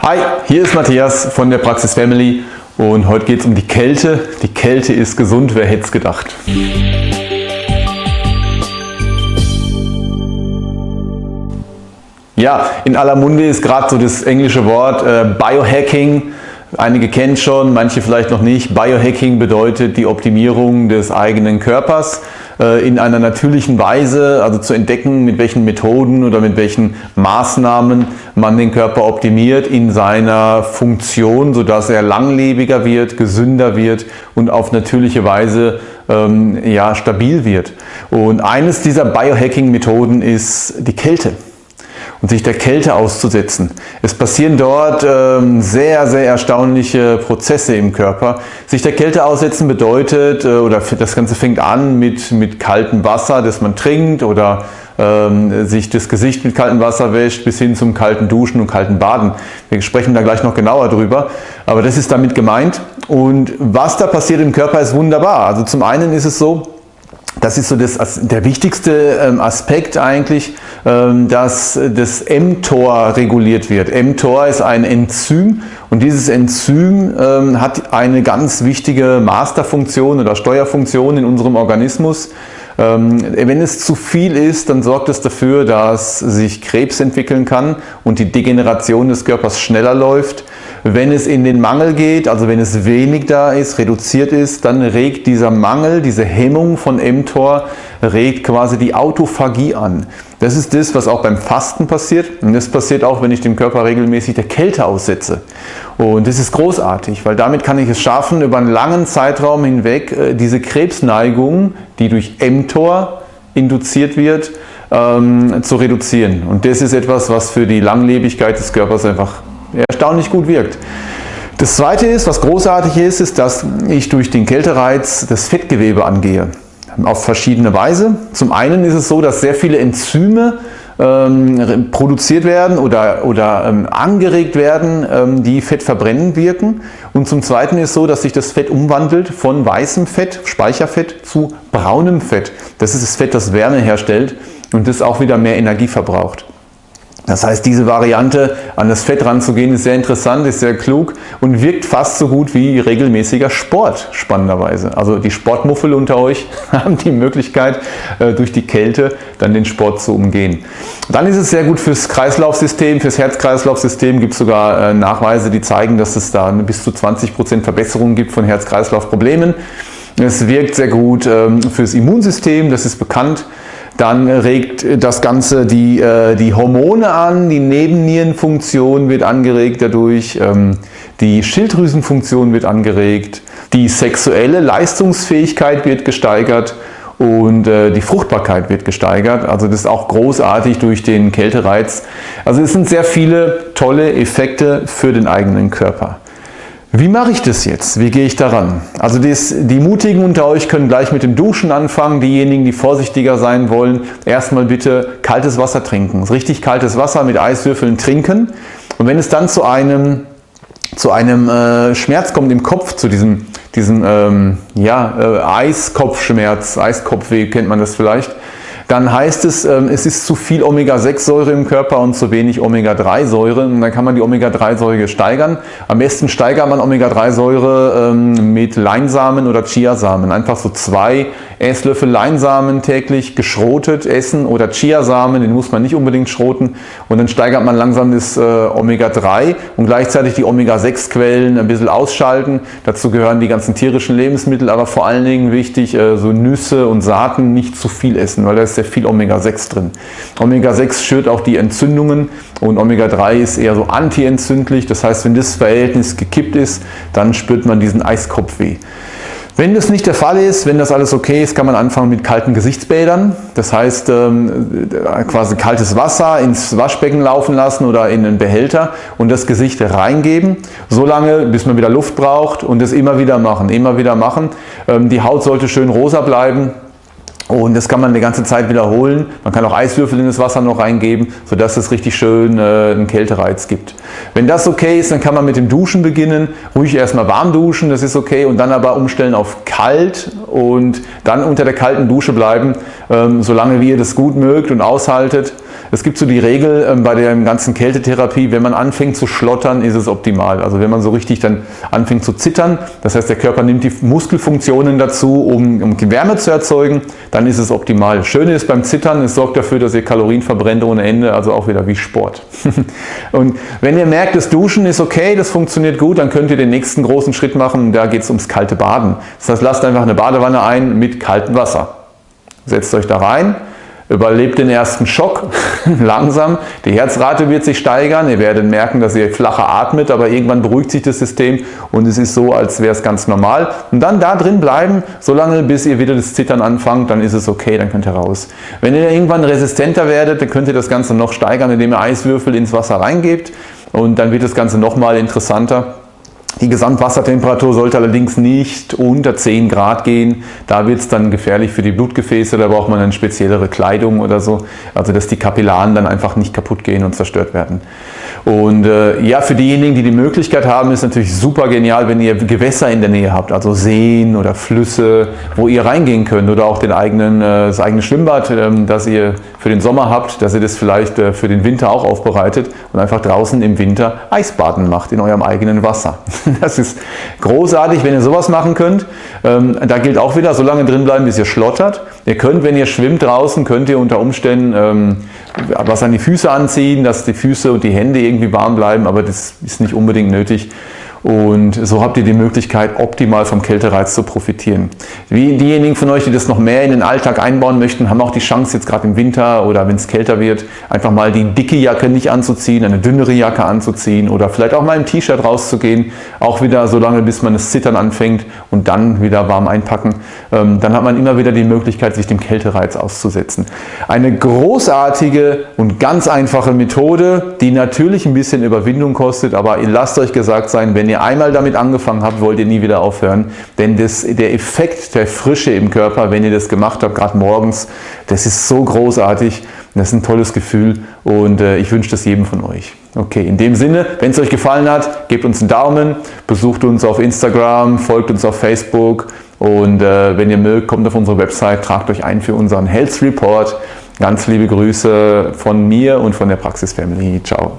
Hi, hier ist Matthias von der Praxis Family und heute geht es um die Kälte. Die Kälte ist gesund, wer hätte es gedacht. Ja, in aller Munde ist gerade so das englische Wort äh, Biohacking. Einige kennen schon, manche vielleicht noch nicht. Biohacking bedeutet die Optimierung des eigenen Körpers in einer natürlichen Weise, also zu entdecken, mit welchen Methoden oder mit welchen Maßnahmen man den Körper optimiert in seiner Funktion, sodass er langlebiger wird, gesünder wird und auf natürliche Weise ähm, ja, stabil wird. Und eines dieser Biohacking-Methoden ist die Kälte und sich der Kälte auszusetzen. Es passieren dort ähm, sehr, sehr erstaunliche Prozesse im Körper. Sich der Kälte aussetzen bedeutet, äh, oder das Ganze fängt an mit, mit kaltem Wasser, das man trinkt oder ähm, sich das Gesicht mit kaltem Wasser wäscht, bis hin zum kalten Duschen und kalten Baden. Wir sprechen da gleich noch genauer drüber, aber das ist damit gemeint. Und was da passiert im Körper ist wunderbar. Also zum einen ist es so, das ist so das, der wichtigste ähm, Aspekt eigentlich, ähm, dass das mTOR reguliert wird. mTOR ist ein Enzym und dieses Enzym ähm, hat eine ganz wichtige Masterfunktion oder Steuerfunktion in unserem Organismus. Wenn es zu viel ist, dann sorgt es dafür, dass sich Krebs entwickeln kann und die Degeneration des Körpers schneller läuft. Wenn es in den Mangel geht, also wenn es wenig da ist, reduziert ist, dann regt dieser Mangel, diese Hemmung von mTOR, regt quasi die Autophagie an. Das ist das, was auch beim Fasten passiert und das passiert auch, wenn ich dem Körper regelmäßig der Kälte aussetze. Und das ist großartig, weil damit kann ich es schaffen, über einen langen Zeitraum hinweg äh, diese Krebsneigung, die durch mTOR induziert wird, ähm, zu reduzieren. Und das ist etwas, was für die Langlebigkeit des Körpers einfach erstaunlich gut wirkt. Das zweite ist, was großartig ist, ist, dass ich durch den Kältereiz das Fettgewebe angehe. Auf verschiedene Weise. Zum einen ist es so, dass sehr viele Enzyme ähm, produziert werden oder, oder ähm, angeregt werden, ähm, die fettverbrennend wirken. Und zum zweiten ist es so, dass sich das Fett umwandelt von weißem Fett, Speicherfett, zu braunem Fett. Das ist das Fett, das Wärme herstellt und das auch wieder mehr Energie verbraucht. Das heißt, diese Variante an das Fett ranzugehen ist sehr interessant, ist sehr klug und wirkt fast so gut wie regelmäßiger Sport, spannenderweise. Also die Sportmuffel unter euch haben die Möglichkeit, äh, durch die Kälte dann den Sport zu umgehen. Dann ist es sehr gut fürs Kreislaufsystem, fürs Herz-Kreislauf-System gibt es sogar äh, Nachweise, die zeigen, dass es da bis zu 20% Verbesserung gibt von Herz-Kreislauf-Problemen. Es wirkt sehr gut ähm, fürs Immunsystem, das ist bekannt. Dann regt das Ganze die, äh, die Hormone an, die Nebennierenfunktion wird angeregt dadurch, ähm, die Schilddrüsenfunktion wird angeregt, die sexuelle Leistungsfähigkeit wird gesteigert und äh, die Fruchtbarkeit wird gesteigert. Also das ist auch großartig durch den Kältereiz. Also es sind sehr viele tolle Effekte für den eigenen Körper. Wie mache ich das jetzt? Wie gehe ich daran? Also das, die Mutigen unter euch können gleich mit dem Duschen anfangen. Diejenigen, die vorsichtiger sein wollen, erstmal bitte kaltes Wasser trinken. Richtig kaltes Wasser mit Eiswürfeln trinken. Und wenn es dann zu einem, zu einem äh, Schmerz kommt im Kopf, zu diesem, diesem ähm, ja, äh, Eiskopfschmerz, Eiskopfweh kennt man das vielleicht, dann heißt es, ähm, es ist zu viel Omega-6-Säure im Körper und zu wenig Omega-3-Säure. Und dann kann man die Omega-3-Säure steigern. Am besten steigert man Omega-3-Säure ähm, mit Leinsamen oder Chiasamen. Einfach so zwei Esslöffel Leinsamen täglich geschrotet essen oder Chiasamen, den muss man nicht unbedingt schroten. Und dann steigert man langsam das äh, Omega-3 und gleichzeitig die Omega-6-Quellen ein bisschen ausschalten. Dazu gehören die ganzen tierischen Lebensmittel, aber vor allen Dingen wichtig, äh, so Nüsse und Saaten nicht zu viel essen, weil da ist sehr viel Omega-6 drin. Omega-6 schürt auch die Entzündungen und Omega-3 ist eher so antientzündlich. Das heißt, wenn das Verhältnis gekippt ist, dann spürt man diesen Eiskopfweh. Wenn das nicht der Fall ist, wenn das alles okay ist, kann man anfangen mit kalten Gesichtsbädern. Das heißt, ähm, quasi kaltes Wasser ins Waschbecken laufen lassen oder in einen Behälter und das Gesicht reingeben, so lange, bis man wieder Luft braucht und das immer wieder machen, immer wieder machen. Ähm, die Haut sollte schön rosa bleiben, und das kann man die ganze Zeit wiederholen. Man kann auch Eiswürfel in das Wasser noch reingeben, sodass es richtig schön äh, einen Kältereiz gibt. Wenn das okay ist, dann kann man mit dem Duschen beginnen. Ruhig erstmal warm duschen, das ist okay. Und dann aber umstellen auf kalt und dann unter der kalten Dusche bleiben, ähm, solange wie ihr das gut mögt und aushaltet. Es gibt so die Regel ähm, bei der ganzen Kältetherapie, wenn man anfängt zu schlottern, ist es optimal. Also wenn man so richtig dann anfängt zu zittern, das heißt der Körper nimmt die Muskelfunktionen dazu, um, Wärme zu erzeugen, dann ist es optimal. Schöne ist beim Zittern, es sorgt dafür, dass ihr Kalorien verbrennt ohne Ende, also auch wieder wie Sport. und wenn ihr merkt, das Duschen ist okay, das funktioniert gut, dann könnt ihr den nächsten großen Schritt machen, da geht es ums kalte Baden. Das heißt, lasst einfach eine Badewanne ein mit kaltem Wasser. Setzt euch da rein, überlebt den ersten Schock langsam. Die Herzrate wird sich steigern. Ihr werdet merken, dass ihr flacher atmet, aber irgendwann beruhigt sich das System und es ist so, als wäre es ganz normal. Und dann da drin bleiben, solange bis ihr wieder das Zittern anfangt, dann ist es okay, dann könnt ihr raus. Wenn ihr irgendwann resistenter werdet, dann könnt ihr das Ganze noch steigern, indem ihr Eiswürfel ins Wasser reingebt und dann wird das Ganze nochmal interessanter. Die Gesamtwassertemperatur sollte allerdings nicht unter 10 Grad gehen. Da wird es dann gefährlich für die Blutgefäße, da braucht man eine speziellere Kleidung oder so, also dass die Kapillaren dann einfach nicht kaputt gehen und zerstört werden. Und äh, ja, für diejenigen, die die Möglichkeit haben, ist natürlich super genial, wenn ihr Gewässer in der Nähe habt, also Seen oder Flüsse, wo ihr reingehen könnt oder auch den eigenen, äh, das eigene Schwimmbad, äh, das ihr für den Sommer habt, dass ihr das vielleicht äh, für den Winter auch aufbereitet und einfach draußen im Winter Eisbaden macht in eurem eigenen Wasser. Das ist großartig, wenn ihr sowas machen könnt. Ähm, da gilt auch wieder, so lange drin bleiben, bis ihr schlottert. Ihr könnt, wenn ihr schwimmt draußen, könnt ihr unter Umständen ähm, was an die Füße anziehen, dass die Füße und die Hände irgendwie warm bleiben, aber das ist nicht unbedingt nötig. Und so habt ihr die Möglichkeit, optimal vom Kältereiz zu profitieren. Wie diejenigen von euch, die das noch mehr in den Alltag einbauen möchten, haben auch die Chance, jetzt gerade im Winter oder wenn es kälter wird, einfach mal die dicke Jacke nicht anzuziehen, eine dünnere Jacke anzuziehen oder vielleicht auch mal im T-Shirt rauszugehen. Auch wieder so lange, bis man das Zittern anfängt und dann wieder warm einpacken. Ähm, dann hat man immer wieder die Möglichkeit, sich dem Kältereiz auszusetzen. Eine großartige und ganz einfache Methode, die natürlich ein bisschen Überwindung kostet, aber lasst euch gesagt sein, wenn wenn ihr einmal damit angefangen habt, wollt ihr nie wieder aufhören. Denn das, der Effekt der Frische im Körper, wenn ihr das gemacht habt, gerade morgens, das ist so großartig. Das ist ein tolles Gefühl und äh, ich wünsche das jedem von euch. Okay, in dem Sinne, wenn es euch gefallen hat, gebt uns einen Daumen, besucht uns auf Instagram, folgt uns auf Facebook und äh, wenn ihr mögt, kommt auf unsere Website, tragt euch ein für unseren Health Report. Ganz liebe Grüße von mir und von der Praxis Family. Ciao.